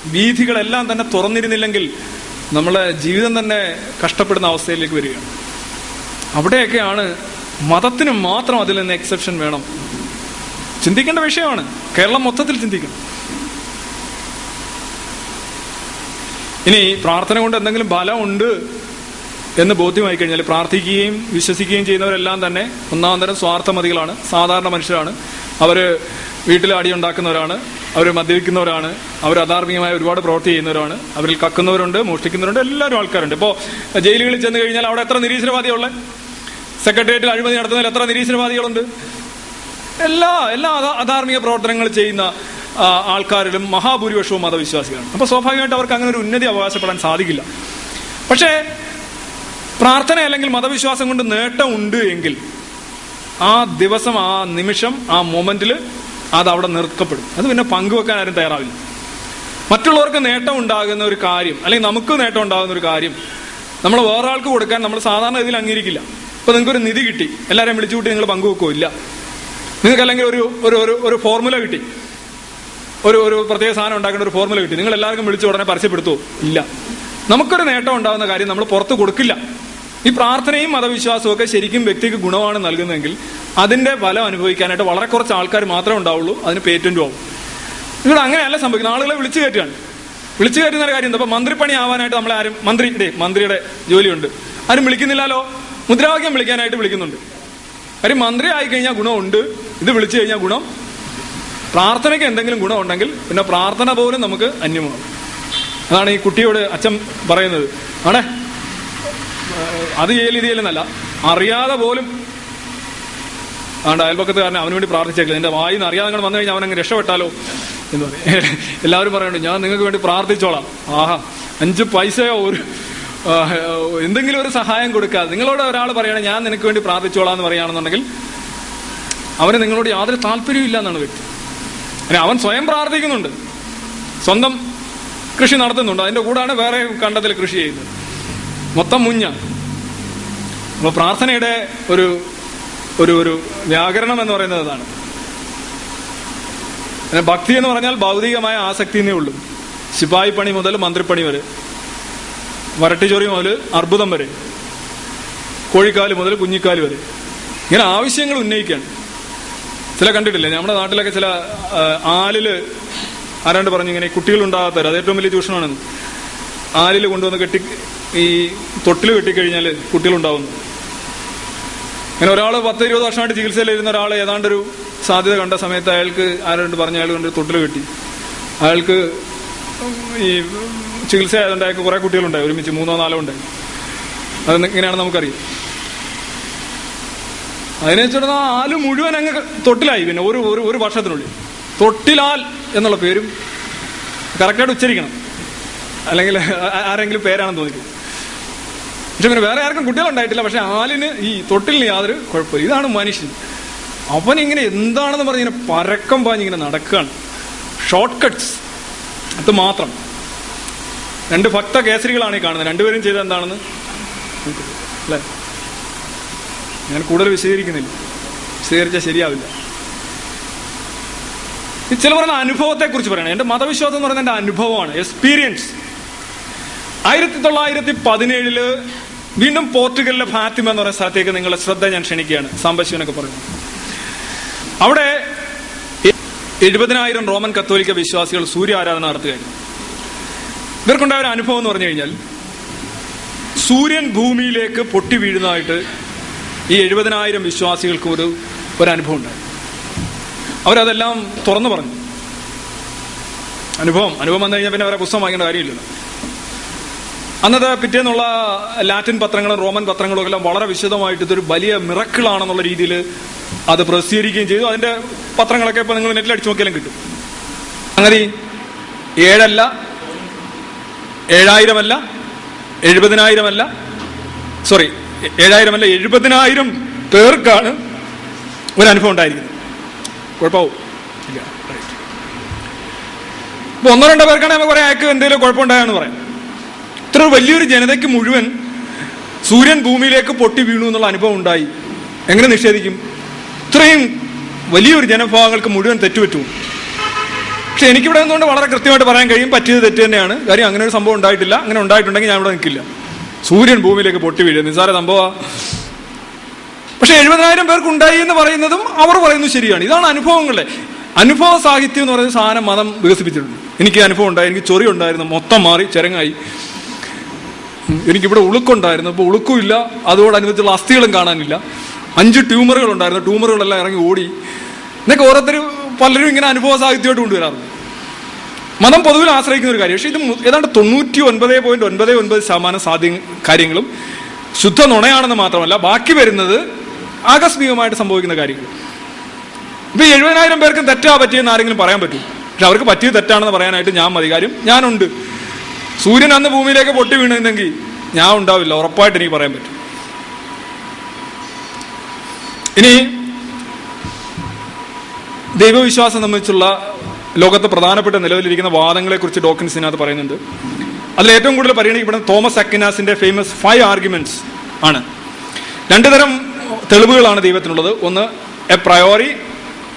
വീഥികളെല്ലാം തന്നെ തുറന്നിരുന്നില്ലെങ്കിൽ നമ്മളെ ജീവിതം തന്നെ കഷ്ടപ്പെടുന്ന അവസ്ഥയിലേക്ക് വരികയാണ്. അവിടെയൊക്കെയാണ് മതത്തിന് മാത്രം അതിൽ നിന്ന് എക്സെപ്ഷൻ വേണം. ചിന്തിക്കേണ്ട വിഷയമാണ്. കേരളം മൊത്തത്തിൽ ചിന്തിക്കണം. ഇനി പ്രാർത്ഥന കൊണ്ട് എന്തെങ്കിലും ഫലമുണ്ട് എന്ന് ബോധ്യമായി കഴിഞ്ഞാൽ പ്രാർത്ഥിക്കുകയും വിശ്വസിക്കുകയും ചെയ്യുന്നവരെല്ലാം തന്നെ ഒന്നാം തരം സ്വാർത്ഥമതികളാണ് സാധാരണ മനുഷ്യരാണ്. അവർ വീട്ടിൽ അടിയുണ്ടാക്കുന്നവരാണ് അവർ മദ്യപിക്കുന്നവരാണ് അവർ അധാർമികമായ ഒരുപാട് പ്രവൃത്തി ചെയ്യുന്നവരാണ് അവരിൽ കക്കുന്നവരുണ്ട് മോഷ്ടിക്കുന്നവരുണ്ട് എല്ലാവരും ആൾക്കാരുണ്ട്. ഇപ്പോൾ ജയിലുകളിൽ ചെന്ന് കഴിഞ്ഞാൽ അവിടെ എത്ര നിരീശ്വരവാദികളുള്ളത് സെക്രട്ടേറിയറ്റിൽ അഴിമതി നടത്തുന്നതിൽ എത്ര നിരീശ്വരവാദികളുണ്ട്? എല്ലാ എല്ലാ അധാ- അധാർമിക പ്രവർത്തനങ്ങൾ ചെയ്യുന്ന ആൾക്കാരിലും മഹാഭൂരിപക്ഷവും മതവിശ്വാസികളാണ്. അപ്പോൾ സ്വാഭാവികമായിട്ട് അവർക്ക് അങ്ങനെ ഒരു ഉന്നതി അവകാശപ്പെടാൻ സാധിക്കില്ല. പക്ഷേ പ്രാർത്ഥന അല്ലെങ്കിൽ മതവിശ്വാസം കൊണ്ട് നേട്ടം ഉണ്ട് എങ്കിൽ ആ ദിവസം ആ നിമിഷം ആ മൊമെന്റിൽ അത് അവിടെ നിർത്തപ്പെടും. അത് പിന്നെ പങ്കുവെക്കാൻ ആരും തയ്യാറാവില്ല. മറ്റുള്ളവർക്ക് നേട്ടം ഉണ്ടാകുന്ന ഒരു കാര്യം അല്ലെങ്കിൽ നമുക്ക് നേട്ടം ഉണ്ടാകുന്ന ഒരു കാര്യം നമ്മൾ വേറൊരാൾക്ക് കൊടുക്കാൻ നമ്മൾ സാധാരണ ഇതിൽ അംഗീകരിക്കില്ല. ഇപ്പൊ നിങ്ങൾക്ക് ഒരു നിധി കിട്ടി. എല്ലാവരെയും വിളിച്ചു കൂട്ടി നിങ്ങൾ പങ്കുവെക്കോ ഇല്ല. നിങ്ങൾക്ക് അല്ലെങ്കിൽ ഒരു ഒരു ഒരു ഫോർമുല കിട്ടി. ഒരു ഒരു പ്രത്യേക സാധനം ഉണ്ടാക്കേണ്ട ഒരു ഫോർമുല കിട്ടി. നിങ്ങൾ എല്ലാവർക്കും വിളിച്ച് ഉടനെ പരസ്യപ്പെടുത്തുമോ ഇല്ല. നമുക്കൊരു നേട്ടം ഉണ്ടാകുന്ന കാര്യം നമ്മൾ പുറത്ത് കൊടുക്കില്ല. ഈ പ്രാർത്ഥനയും മതവിശ്വാസവും ഒക്കെ ശരിക്കും വ്യക്തിക്ക് ഗുണമാണ് നൽകുന്നതെങ്കിൽ അതിന്റെ ഫലം അനുഭവിക്കാനായിട്ട് വളരെ കുറച്ച് ആൾക്കാർ മാത്രമേ ഉണ്ടാവുള്ളൂ അതിന് പേറ്റന്റും ആവും. ഇവിടെ അങ്ങനെയല്ല സംഭവിക്കുന്നത്. ആളുകളെ വിളിച്ചു കയറ്റുകയാണ്. വിളിച്ചു കയറ്റുന്ന ഒരു കാര്യം എന്താ മന്ത്രിപ്പണി ആവാനായിട്ട് നമ്മളെ ആരും മന്ത്രി മന്ത്രിയുടെ ജോലിയുണ്ട്. ആരും വിളിക്കുന്നില്ലല്ലോ? മുദ്രാവാക്യം വിളിക്കാനായിട്ട് വിളിക്കുന്നുണ്ട്. കാര്യം മന്ത്രി ആയി കഴിഞ്ഞാൽ ഗുണമുണ്ട്. ഇത് വിളിച്ചു കഴിഞ്ഞാൽ ഗുണം. പ്രാർത്ഥനയ്ക്ക് എന്തെങ്കിലും ഗുണമുണ്ടെങ്കിൽ പിന്നെ പ്രാർത്ഥന പോലും നമുക്ക് അന്യമാണ്. അതാണ് ഈ കുട്ടിയോട് അച്ഛൻ പറയുന്നത്. ആണേ? അത് ചെയ്യൽ ഇത് ചെയ്യലെന്നല്ല അറിയാതെ പോലും ആണ്ട് അയൽപക്കത്തുകാരനെ അവന് വേണ്ടി പ്രാർത്ഥിച്ചേക്കില്ല. എന്റെ വായിന്ന് അറിയാതെ നിങ്ങൾ വന്നു കഴിഞ്ഞാൽ അവനങ്ങ് രക്ഷപ്പെട്ടാലോ എന്ന് പറയും. എല്ലാവരും പറയുന്നുണ്ട് ഞാൻ നിങ്ങൾക്ക് വേണ്ടി പ്രാർത്ഥിച്ചോളാം. ആഹാ അഞ്ച് പൈസയോ ഒരു എന്തെങ്കിലും ഒരു സഹായം കൊടുക്കാതെ. നിങ്ങളോട് ഒരാൾ പറയണേ ഞാൻ നിനക്ക് വേണ്ടി പ്രാർത്ഥിച്ചോളാം എന്ന് പറയുകയാണെന്നുണ്ടെങ്കിൽ അവന് നിങ്ങളോട് യാതൊരു താല്പര്യവും ഇല്ല എന്നാണ് വ്യക്തി. അവൻ സ്വയം പ്രാർത്ഥിക്കുന്നുണ്ട്. സ്വന്തം കൃഷി നടത്തുന്നുണ്ട്. അതിന്റെ കൂടാണ് വേറെ കണ്ടത്തിൽ കൃഷി ചെയ്യുന്നത്. മൊത്തം മുഞ്ഞ. അപ്പൊ പ്രാർത്ഥനയുടെ ഒരു ഒരു ഒരു വ്യാകരണം എന്ന് പറയുന്നത് അതാണ്. പിന്നെ ഭക്തി എന്ന് പറഞ്ഞാൽ ഭൗതികമായ ആസക്തി എന്നേ ഉള്ളൂ. ശിപായി പണി മുതൽ മന്ത്രിപ്പണി വരെ. വരട്ടിച്ചൊറി മുതൽ അർബുദം വരെ. കോഴിക്കാൽ മുതൽ കുഞ്ഞിക്കാൽ വരെ. ഇങ്ങനെ ആവശ്യങ്ങൾ ഉന്നയിക്കുകയാണ് ചില കണ്ടിട്ടില്ലേ? നമ്മുടെ നാട്ടിലൊക്കെ ചില ആലിൽ ആരാണ്ട് പറഞ്ഞു ഇങ്ങനെ കുട്ടികൾ ഉണ്ടാകാത്തവർ അത് ഏറ്റവും വലിയ ചൂഷണമാണെന്ന്. ആലിൽ കൊണ്ടുവന്ന് കെട്ടി ഈ തൊട്ടിൽ കെട്ടിക്കഴിഞ്ഞാൽ കുട്ടികളുണ്ടാവുന്നു. അങ്ങനെ ഒരാൾ പത്ത് ഇരുപത് വർഷമായിട്ട് ചികിത്സയിലിരുന്ന ഒരാൾ ഏതാണ്ടൊരു സാധ്യത കണ്ട സമയത്ത് അയാൾക്ക് ആരോട് പറഞ്ഞ അയാൾ കൊണ്ട് തൊട്ടിൽ കെട്ടി അയാൾക്ക് ഈ ചികിത്സ ആയതുകൊണ്ട് അയാൾക്ക് കുറെ കുട്ടികളുണ്ടായി ഒരുമിച്ച് മൂന്നോ നാലോ ഉണ്ടായി. അത് ഇങ്ങനെയാണ് നമുക്കറിയാം. അതിനെ വെച്ചിട്ട് ആൽ മുഴുവൻ അങ്ങ് തൊട്ടിലായി പിന്നെ ഒരു ഒരു ഒരു വർഷത്തിനുള്ളിൽ. തൊട്ടിലാൽ എന്നുള്ള പേരും കറക്റ്റായിട്ട് ഉച്ചരിക്കണം. അല്ലെങ്കിൽ ആരെങ്കിലും പേരാണെന്ന് തോന്നിക്കും പക്ഷെ പിന്നെ വേറെ ആർക്കും കുട്ടികളുണ്ടായിട്ടില്ല. പക്ഷെ ആലിന് ഈ തൊട്ടിലിന് യാതൊരു കുഴപ്പമില്ല. ഇതാണ് മനുഷ്യൻ. അവൻ ഇങ്ങനെ എന്താണെന്ന് പറഞ്ഞ് ഇങ്ങനെ പരക്കം പാഞ്ഞിങ്ങനെ നടക്കുകയാണ്. ഷോർട്ട് കട്ട്സ് അത് മാത്രം. രണ്ട് ഭക്ത കേസരികളാണ് ഈ കാണുന്നത്. രണ്ടുപേരും ചെയ്ത എന്താണെന്ന്? അല്ലേ? ഞാൻ കൂടുതൽ വിശദീകരിക്കുന്നില്ല. വിശദീകരിച്ചാൽ ശരിയാവില്ല. ചില പറയുന്ന അനുഭവത്തെ കുറിച്ച് പറയണം. എന്റെ മതവിശ്വാസം എന്ന് പറയുന്നത് എന്റെ അനുഭവമാണ്. എക്സ്പീരിയൻസ് ആയിരത്തി തൊള്ളായിരത്തി പതിനേഴിൽ വീണ്ടും പോർട്ടുഗലിലെ ഫാത്തിമ എന്ന് പറയുന്ന സ്ഥലത്തേക്ക് നിങ്ങളുടെ ശ്രദ്ധ ഞാൻ ക്ഷണിക്കുകയാണ്. സാമ്പശിവനൊക്കെ പറയുന്നത് അവിടെ എഴുപതിനായിരം റോമൻ കത്തോലിക്ക വിശ്വാസികൾ സൂര്യ ആരാധന നടത്തുകയായിരുന്നു. ഇവർക്കുണ്ടായ ഒരു അനുഭവം എന്ന് പറഞ്ഞു കഴിഞ്ഞാൽ സൂര്യൻ ഭൂമിയിലേക്ക് പൊട്ടി വീഴുന്നതായിട്ട് ഈ എഴുപതിനായിരം വിശ്വാസികൾക്ക് ഒരു ഒരു അനുഭവം ഉണ്ടായി അവരതെല്ലാം തുറന്നു പറഞ്ഞു. അനുഭവം അനുഭവം വന്നു കഴിഞ്ഞാൽ പിന്നെ അവരെ പുസ്തകം വാങ്ങേണ്ട കാര്യമില്ലല്ലോ. അന്നത്തെ പിറ്റേന്നുള്ള ലാറ്റിൻ പത്രങ്ങളും റോമൻ പത്രങ്ങളും എല്ലാം വളരെ വിശദമായിട്ട് ഇതൊരു വലിയ മിറക്കിളാണെന്നുള്ള രീതിയിൽ അത് പ്രസിദ്ധീകരിക്കുകയും ചെയ്തു. അതിന്റെ പത്രങ്ങളൊക്കെ ഇപ്പൊ നിങ്ങൾ നെറ്റിൽ അടിച്ചു നോക്കിയാലും കിട്ടും. അങ്ങനെ ഏഴല്ല ഏഴായിരമല്ല എഴുപതിനായിരമല്ല സോറി ഏഴായിരമല്ല എഴുപതിനായിരം പേർക്കാണ് ഒരു അനുഭവം ഉണ്ടായിരിക്കുന്നത്. കുഴപ്പമാവും. ഇല്ല ഒന്നോ രണ്ടോ പേർക്കാണെങ്കിൽ നമുക്ക് പറയാം അയാൾക്ക് എന്തെങ്കിലും കുഴപ്പമുണ്ടായെന്ന് പറയാം. ഇത്ര വലിയൊരു ജനതയ്ക്ക് മുഴുവൻ സൂര്യൻ ഭൂമിയിലേക്ക് പൊട്ടി വീണു എന്നുള്ള അനുഭവം ഉണ്ടായി. എങ്ങനെ നിഷേധിക്കും? ഇത്രയും വലിയൊരു ജനവിഭാഗങ്ങൾക്ക് മുഴുവൻ തെറ്റുപറ്റു. പക്ഷെ എനിക്കിവിടെ നിന്നുകൊണ്ട് വളരെ കൃത്യമായിട്ട് പറയാൻ കഴിയും പറ്റിയത് തെറ്റ് തന്നെയാണ്. കാര്യം അങ്ങനെ ഒരു സംഭവം ഉണ്ടായിട്ടില്ല. അങ്ങനെ ഉണ്ടായിട്ടുണ്ടെങ്കിൽ ഞാൻ ഇവിടെ നിൽക്കില്ല. സൂര്യൻ ഭൂമിയിലേക്ക് പൊട്ടി വീഴുക നിസ്സാര സംഭവം പക്ഷെ എഴുപതിനായിരം പേർക്ക് ഉണ്ടായി എന്ന് പറയുന്നതും അവർ പറയുന്നത് ശരിയാണ്. ഇതാണ് അനുഭവങ്ങളെ. അനുഭവ സാഹിത്യം എന്ന് പറയുന്ന സാധനം മതം വികസിപ്പിച്ചിട്ടുണ്ട്. എനിക്ക് അനുഭവം ഉണ്ടായി. എനിക്ക് ചൊറി ഉണ്ടായിരുന്നു. മൊത്തം മാറി ചെരങ്ങായി. എനിക്കിവിടെ ഉളുക്കുണ്ടായിരുന്നു. അപ്പോൾ ഉളുക്കുമില്ല. അതോടനുബന്ധിച്ചുള്ള അസ്ഥികളും കാണാനില്ല. അഞ്ച് ട്യൂമറുകൾ ഉണ്ടായിരുന്നു. ട്യൂമറുകളെല്ലാം ഇറങ്ങി ഓടി. എന്നൊക്കെ ഓരോരുത്തർ പലരും ഇങ്ങനെ അനുഭവ സാഹിത്യമായിട്ട് കൊണ്ടുവരാറുണ്ട്. മതം പൊതുവിൽ ആശ്രയിക്കുന്ന ഒരു കാര്യം. പക്ഷേ ഇത് ഏതാണ്ട് തൊണ്ണൂറ്റി ഒൻപത് പോയിന്റ് ഒൻപത് ഒൻപത് ശതമാനം സാധ്യ കാര്യങ്ങളും ശുദ്ധ നുണയാണെന്ന് മാത്രമല്ല ബാക്കി വരുന്നത് ആകസ്മികമായിട്ട് സംഭവിക്കുന്ന കാര്യങ്ങൾ. ഇപ്പൊ എഴുപതിനായിരം പേർക്കും തെറ്റാ പറ്റിയെന്ന് ആരെങ്കിലും പറയാൻ പറ്റും പക്ഷെ അവർക്ക് പറ്റിയത് തെറ്റാണെന്ന് പറയാനായിട്ട് ഞാൻ മതി. കാര്യം ഞാനുണ്ട്. സൂര്യൻ അന്ന് ഭൂമിയിലേക്ക് പൊട്ടി വീണിരുന്നെങ്കിൽ ഞാൻ ഉണ്ടാവില്ല ഉറപ്പായിട്ട് എനിക്ക് പറയാൻ പറ്റും. ഇനി ദൈവവിശ്വാസം സംബന്ധിച്ചുള്ള ലോകത്ത് പ്രധാനപ്പെട്ട നിലവിലിരിക്കുന്ന വാദങ്ങളെ കുറിച്ച് ഡോക്കിൻസിനകത്ത് പറയുന്നുണ്ട്. അതിൽ ഏറ്റവും കൂടുതൽ പരിഗണിക്കപ്പെടുന്ന തോമസ് അക്കിനാസിന്റെ ഫേമസ് ഫൈവ് ആർഗ്യുമെന്റ്സ് ആണ്. രണ്ടു തരം തെളിവുകളാണ് ദൈവത്തിനുള്ളത്. ഒന്ന് എ പ്രയോറി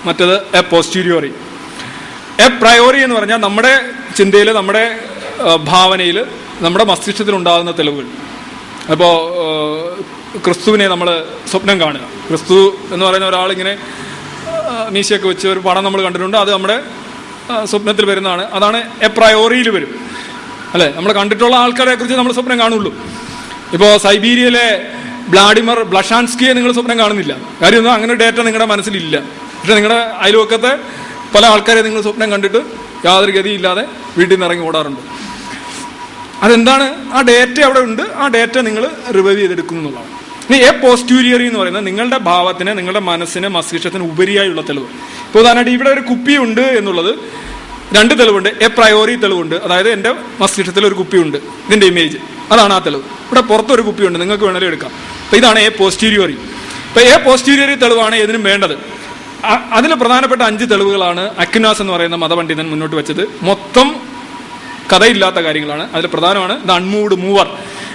മറ്റത് എ പോസ്റ്റീരിയോറി എ പ്രയോറി എന്ന് പറഞ്ഞാൽ നമ്മുടെ ചിന്തയിൽ നമ്മുടെ ഭാവനയിൽ നമ്മുടെ മസ്തിഷ്കത്തിൽ ഉണ്ടാകുന്ന തെളിവുകൾ. അപ്പോൾ ക്രിസ്തുവിനെ നമ്മൾ സ്വപ്നം കാണുക. ക്രിസ്തു എന്ന് പറയുന്ന ഒരാളിങ്ങനെ മീശയൊക്കെ വെച്ച് ഒരു പടം നമ്മൾ കണ്ടിട്ടുണ്ട്. അത് നമ്മുടെ സ്വപ്നത്തിൽ വരുന്നതാണ്. അതാണ് എ പ്രയോറിയിൽ വരും. അല്ലേ? നമ്മൾ കണ്ടിട്ടുള്ള ആൾക്കാരെ കുറിച്ച് നമ്മൾ സ്വപ്നം കാണുള്ളൂ. ഇപ്പോൾ സൈബീരിയയിലെ ബ്ലാഡിമർ ബ്ലഷാൻസ്കിയെ നിങ്ങൾ സ്വപ്നം കാണുന്നില്ല. കാര്യമൊന്നും അങ്ങനെ ഡേറ്റ നിങ്ങളുടെ മനസ്സിലില്ല. പക്ഷെ നിങ്ങളുടെ അയൽവക്കത്തെ പല ആൾക്കാരെ നിങ്ങൾ സ്വപ്നം കണ്ടിട്ട് യാതൊരു ഗതിയില്ലാതെ വീട്ടിൽ നിന്ന് ഇറങ്ങി ഓടാറുണ്ട്. അതെന്താണ്? ആ ഡേറ്റ അവിടെ ഉണ്ട്. ആ ഡേറ്റ നിങ്ങൾ റിവൈവ് ചെയ്തെടുക്കുന്നു എന്നുള്ളതാണ്. ഇനി എ പോസ്റ്റ്യൂരിയറി എന്ന് പറയുന്നത് നിങ്ങളുടെ ഭാവത്തിന് നിങ്ങളുടെ മനസ്സിന് മസ്തിഷ്കത്തിന് ഉപരിയായുള്ള തെളിവ്. ഇപ്പോൾ ഉദാഹരണമായിട്ട് ഇവിടെ ഒരു കുപ്പി ഉണ്ട് എന്നുള്ളത്. രണ്ട് തെളിവുണ്ട്. എ പ്രയോറി തെളിവുണ്ട്. അതായത് എന്റെ മസ്തിഷ്കത്തിൽ ഒരു കുപ്പിയുണ്ട്. ഇതിന്റെ ഇമേജ് അതാണ് ആ തെളിവ്. ഇവിടെ പുറത്തൊരു കുപ്പിയുണ്ട്. നിങ്ങൾക്ക് വേണമെങ്കിൽ എടുക്കാം. അപ്പോൾ ഇതാണ് എ പോസ്റ്റ്യൂരിയറി ഇപ്പോൾ എ പോസ്റ്റ്യൂരിയറി തെളിവാണ് ഇതിനും വേണ്ടത്. അതിൽ പ്രധാനപ്പെട്ട അഞ്ച് തെളിവുകളാണ് അക്യുനാസ് എന്ന് പറയുന്ന മതപണ്ഡിതൻ മുന്നോട്ട് വെച്ചത്. മൊത്തം കഥയില്ലാത്ത കാര്യങ്ങളാണ്. അതിൽ പ്രധാനമാണ് ദ അൺമൂവ്ഡ് മൂവർ.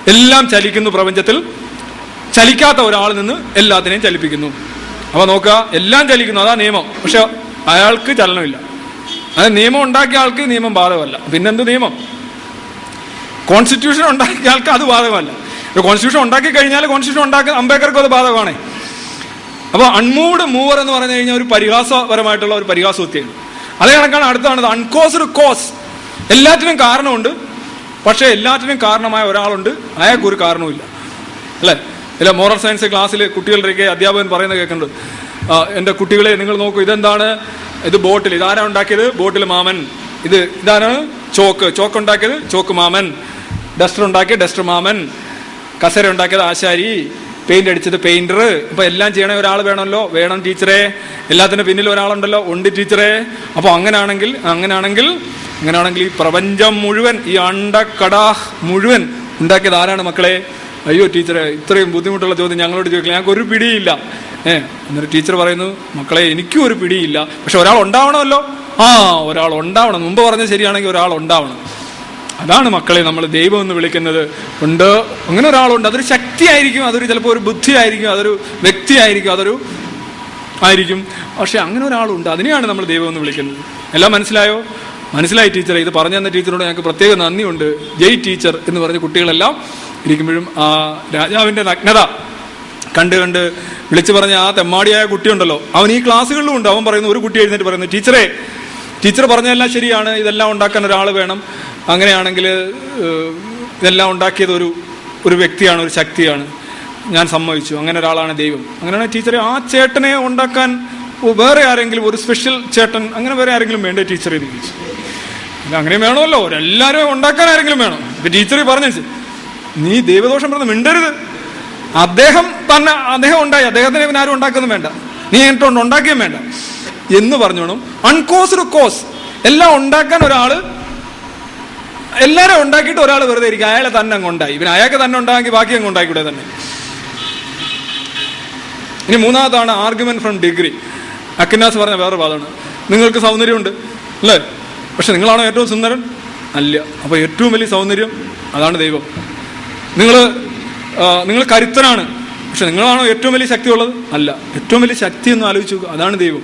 എല്ലാം ചലിക്കുന്നു പ്രപഞ്ചത്തിൽ. ചലിക്കാത്ത ഒരാളിൽ നിന്ന് എല്ലാത്തിനെയും ചലിപ്പിക്കുന്നു. അപ്പൊ നോക്കുക എല്ലാം ചലിക്കുന്നു അതാ നിയമം. പക്ഷെ അയാൾക്ക് ചലനമില്ല. അത് നിയമം ഉണ്ടാക്കിയ ആൾക്ക് നിയമം ബാധകമല്ല. പിന്നെന്ത് നിയമം? കോൺസ്റ്റിറ്റ്യൂഷൻ ഉണ്ടാക്കിയ ആൾക്ക് അത് ബാധകമല്ല. കോൺസ്റ്റിറ്റ്യൂഷൻ ഉണ്ടാക്കി കഴിഞ്ഞാൽ കോൺസ്റ്റിറ്റ്യൂഷൻ ഉണ്ടാക്കി അംബേദ്കർക്കും അത് ബാധകമാണ്. അപ്പോൾ അൺമൂവ്ഡ് മൂവർ എന്ന് പറഞ്ഞു കഴിഞ്ഞാൽ ഒരു പരിഹാസപരമായിട്ടുള്ള ഒരു പരിഹാസവൃത്തിയാണ് അതേ കണക്കാണ് അടുത്താണ് അൺകോസ്ഡ് കോസ് എല്ലാറ്റിനും കാരണമുണ്ട്. പക്ഷേ എല്ലാറ്റിനും കാരണമായ ഒരാളുണ്ട്. അയാൾക്ക് ഒരു കാരണവുമില്ല അല്ലേ? ഇല്ല മോറൽ സയൻസ് ക്ലാസ്സിൽ കുട്ടികളുടെയൊക്കെ അധ്യാപകൻ പറയുന്നത് കേൾക്കുന്നുണ്ട്. ആ, എന്റെ കുട്ടികളെ നിങ്ങൾ നോക്കൂ ഇതെന്താണ്? ഇത് ബോട്ടിൽ. ഇതാരാ ഉണ്ടാക്കിയത്? ബോട്ടിൽ മാമൻ. ഇത് ഇതാണ് ചോക്ക്. ചോക്ക് ഉണ്ടാക്കിയത്? ചോക്ക് മാമൻ. ഡസ്റ്റർ ഉണ്ടാക്കിയത്? ഡസ്റ്റർ മാമൻ. കസര ഉണ്ടാക്കിയത്? ആശാരി. പെയിന്റ് അടിച്ചത്? പെയിന്റർ. ഇപ്പൊ എല്ലാം ചെയ്യണ ഒരാൾ വേണമല്ലോ? വേണം ടീച്ചറെ. എല്ലാത്തിന്റെ പിന്നിൽ ഒരാളുണ്ടല്ലോ? ഉണ്ട് ടീച്ചറെ. അപ്പോൾ അങ്ങനാണെങ്കിൽ അങ്ങനാണെങ്കിൽ അങ്ങനാണെങ്കിൽ ഈ പ്രപഞ്ചം മുഴുവൻ ഈ അണ്ടക്കടാഹ് മുഴുവൻ ഉണ്ടാക്കിയത് ആരാണ് മക്കളെ? അയ്യോ ടീച്ചറെ ഇത്രയും ബുദ്ധിമുട്ടുള്ള ചോദ്യം ഞങ്ങളോട് ചോദിക്കില്ല? ഞങ്ങൾക്ക് ഒരു പിടിയില്ല. ഏ എന്നിട്ട് ടീച്ചർ പറയുന്നു മക്കളെ എനിക്കും ഒരു പിടിയില്ല. പക്ഷെ ഒരാൾ ഉണ്ടാവണമല്ലോ? ആ ഒരാൾ ഉണ്ടാവണം. മുമ്പ് പറഞ്ഞത് ശരിയാണെങ്കിൽ ഒരാൾ ഉണ്ടാവണം. അതാണ് മക്കളെ നമ്മൾ ദൈവം എന്ന് വിളിക്കുന്നത്. ഉണ്ട്. അങ്ങനെ ഒരാളുണ്ട്. അതൊരു ശക്തിയായിരിക്കും. അതൊരു ചിലപ്പോൾ ഒരു ബുദ്ധിയായിരിക്കും. അതൊരു വ്യക്തിയായിരിക്കും. അതൊരു ആയിരിക്കും. പക്ഷെ അങ്ങനെ ഒരാളുണ്ട്. അതിനെയാണ് നമ്മൾ ദൈവം എന്ന് വിളിക്കുന്നത്. എല്ലാം മനസ്സിലായോ? മനസ്സിലായി ടീച്ചറെ. ഇത് പറഞ്ഞു തന്ന ടീച്ചറോട് ഞങ്ങൾക്ക് പ്രത്യേക നന്ദിയുണ്ട്. ജയ് ടീച്ചർ എന്ന് പറഞ്ഞ കുട്ടികളെല്ലാം ഇരിക്കുമ്പോഴും ആ രാജാവിന്റെ നഗ്നത കണ്ട് കണ്ട് വിളിച്ചു പറഞ്ഞ ആ തെമ്മാടിയായ കുട്ടിയുണ്ടല്ലോ. അവൻ ഈ ക്ലാസ്സുകളിലും ഉണ്ട്. അവൻ പറയുന്നു ഒരു കുട്ടി എഴുന്നേറ്റ് പറയുന്നു ടീച്ചറെ ടീച്ചർ പറഞ്ഞതെല്ലാം ശരിയാണ്. ഇതെല്ലാം ഉണ്ടാക്കാൻ ഒരാൾ വേണം. അങ്ങനെയാണെങ്കിൽ ഇതെല്ലാം ഉണ്ടാക്കിയത് ഒരു ഒരു വ്യക്തിയാണ് ഒരു ശക്തിയാണ്. ഞാൻ സമ്മതിച്ചു. അങ്ങനെ ഒരാളാണ് ദൈവം. അങ്ങനെയാണ് ടീച്ചറെ ആ ചേട്ടനെ ഉണ്ടാക്കാൻ വേറെ ആരെങ്കിലും ഒരു സ്പെഷ്യൽ ചേട്ടൻ അങ്ങനെ വേറെ ആരെങ്കിലും വേണ്ടേ ടീച്ചർ ചോദിച്ചു ഇത് അങ്ങനെ വേണമല്ലോ. എല്ലാവരും ഉണ്ടാക്കാൻ ആരെങ്കിലും വേണം. ഇപ്പൊ ടീച്ചർ പറഞ്ഞു നീ ദൈവദോഷം പറഞ്ഞ് മിണ്ടരുത്. അദ്ദേഹം തന്നെ അദ്ദേഹം ഉണ്ടായി. അദ്ദേഹത്തിന് ഇവൻ ആരും ഉണ്ടാക്കുന്നു വേണ്ട. നീ എന്നിട്ടുണ്ട് ഉണ്ടാക്കിയും വേണ്ട. എന്ന് പറഞ്ഞോണം അൺകോസ്ഡ് കോസ് എല്ലാം ഉണ്ടാക്കാൻ ഒരാൾ എല്ലാരും ഉണ്ടാക്കിയിട്ട് ഒരാൾ വെറുതെ ഇരിക്കും അയാളെ തന്നെ അങ്ങ് ഉണ്ടായി. പിന്നെ അയാൾക്ക് തന്നെ ഉണ്ടാക്കി ബാക്കി അങ്ങ് ഉണ്ടാക്കിക്കൂടെ തന്നെ. ഇനി മൂന്നാമതാണ് ആർഗ്യുമെന്റ് ഫ്രം ഡിഗ്രി അക്കിനാസ് പറഞ്ഞ വേറെ വാദമാണ്. നിങ്ങൾക്ക് സൗന്ദര്യമുണ്ട് അല്ലേ? പക്ഷെ നിങ്ങളാണോ ഏറ്റവും സുന്ദരൻ? അല്ല. അപ്പോൾ ഏറ്റവും വലിയ സൗന്ദര്യം അതാണ് ദൈവം. നിങ്ങൾ നിങ്ങൾ കരുത്തനാണ്. പക്ഷെ നിങ്ങളാണോ ഏറ്റവും വലിയ ശക്തി ഉള്ളത് അല്ല. ഏറ്റവും വലിയ ശക്തി എന്ന് ആലോചിച്ച് അതാണ് ദൈവം.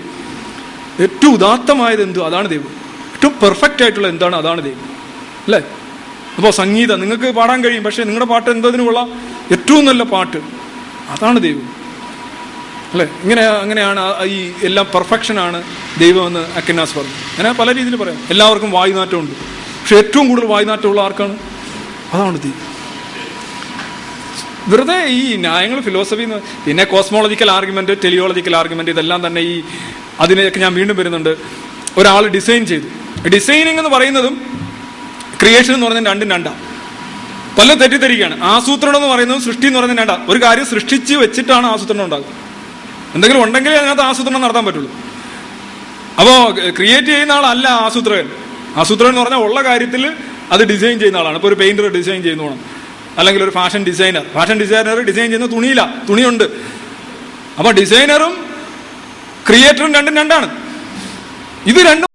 ഏറ്റവും ഉദാത്തമായത് എന്തോ? അതാണ് ദൈവം. ഏറ്റവും പെർഫെക്റ്റ് ആയിട്ടുള്ള എന്താണ്? അതാണ് ദൈവം. അല്ലേ? അപ്പോൾ സംഗീതം. നിങ്ങൾക്ക് പാടാൻ കഴിയും പക്ഷേ നിങ്ങളുടെ പാട്ട് എന്തതിന് ഏറ്റവും നല്ല പാട്ട്? അതാണ് ദൈവം. അല്ലേ? ഇങ്ങനെ അങ്ങനെയാണ് ഈ എല്ലാം പെർഫെക്ഷനാണ് ദൈവമെന്ന് അക്കന്നാസ് പറഞ്ഞു. അങ്ങനെ പല രീതിയിൽ പറയാം. എല്ലാവർക്കും വായുനാറ്റമുണ്ട്. പക്ഷെ ഏറ്റവും കൂടുതൽ വായുനാറ്റമുള്ള ആർക്കാണ്? അതാണ് തീ വെറുതെ ഈ ന്യായങ്ങൾ ഫിലോസഫി പിന്നെ കോസ്മോളജിക്കൽ ആർഗ്യുമെന്റ് ടെലിയോളജിക്കൽ ആർഗ്യുമെന്റ് ഇതെല്ലാം തന്നെ ഈ അതിനെയൊക്കെ ഞാൻ വീണ്ടും വരുന്നുണ്ട്. ഒരാൾ ഡിസൈൻ ചെയ്തു. ഡിസൈനിങ് എന്ന് പറയുന്നതും ക്രിയേഷൻ എന്ന് പറയുന്നത് രണ്ടും രണ്ടാ. പല തെറ്റിദ്ധരിക്കുകയാണ്. ആസൂത്രണം എന്ന് പറയുന്നത് സൃഷ്ടി എന്ന് പറയുന്നത് രണ്ടാ. ഒരു കാര്യം സൃഷ്ടിച്ച് വെച്ചിട്ടാണ് ആസൂത്രണം ഉണ്ടാകുന്നത്. എന്തെങ്കിലും ഉണ്ടെങ്കിലേ അതിനകത്ത് ആസൂത്രണം നടത്താൻ പറ്റുള്ളൂ. അപ്പോൾ ക്രിയേറ്റ് ചെയ്യുന്ന ആളല്ല ആസൂത്രകൻ. ആസൂത്രകൻ എന്ന് പറഞ്ഞാൽ ഉള്ള കാര്യത്തിൽ അത് ഡിസൈൻ ചെയ്യുന്ന ആളാണ്. ഇപ്പോൾ ഒരു പെയിന്റർ ഡിസൈൻ ചെയ്യുന്ന വേണം അല്ലെങ്കിൽ ഒരു fashion designer fashion designer design ചെയ്യുന്ന തുണിയില്ല. തുണിയുണ്ട്. അപ്പോൾ ഡിസൈനറും ക്രിയേറ്ററും രണ്ടും രണ്ടാണ്. ഇത് രണ്ടും